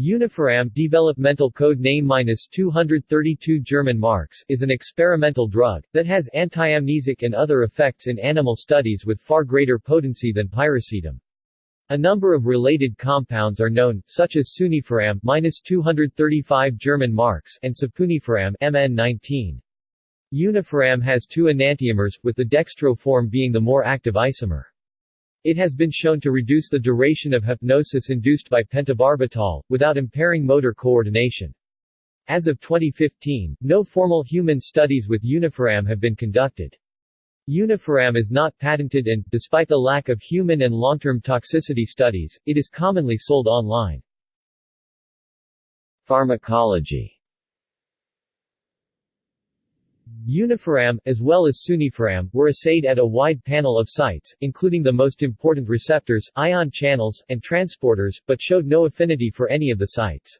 Unifiram developmental code name -232 German marks is an experimental drug, that has antiamnesic and other effects in animal studies with far greater potency than piracetam. A number of related compounds are known, such as sunifiram -235 German marks and sapunifiram MN19. Unifiram has two enantiomers, with the dextro form being the more active isomer. It has been shown to reduce the duration of hypnosis induced by pentobarbital, without impairing motor coordination. As of 2015, no formal human studies with unifiram have been conducted. Unifiram is not patented and, despite the lack of human and long-term toxicity studies, it is commonly sold online. Pharmacology Unifiram, as well as sunifiram, were assayed at a wide panel of sites, including the most important receptors, ion channels, and transporters, but showed no affinity for any of the sites.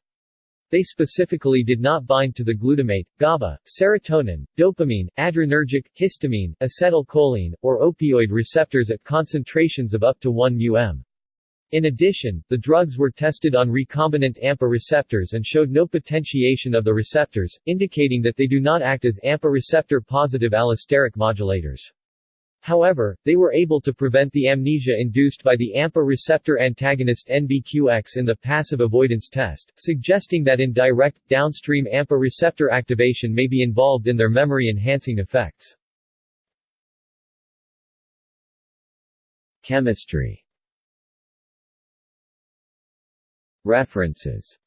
They specifically did not bind to the glutamate, GABA, serotonin, dopamine, adrenergic, histamine, acetylcholine, or opioid receptors at concentrations of up to 1 μm. In addition, the drugs were tested on recombinant AMPA receptors and showed no potentiation of the receptors, indicating that they do not act as AMPA receptor-positive allosteric modulators. However, they were able to prevent the amnesia induced by the AMPA receptor antagonist NBQX in the passive avoidance test, suggesting that indirect, downstream AMPA receptor activation may be involved in their memory-enhancing effects. Chemistry References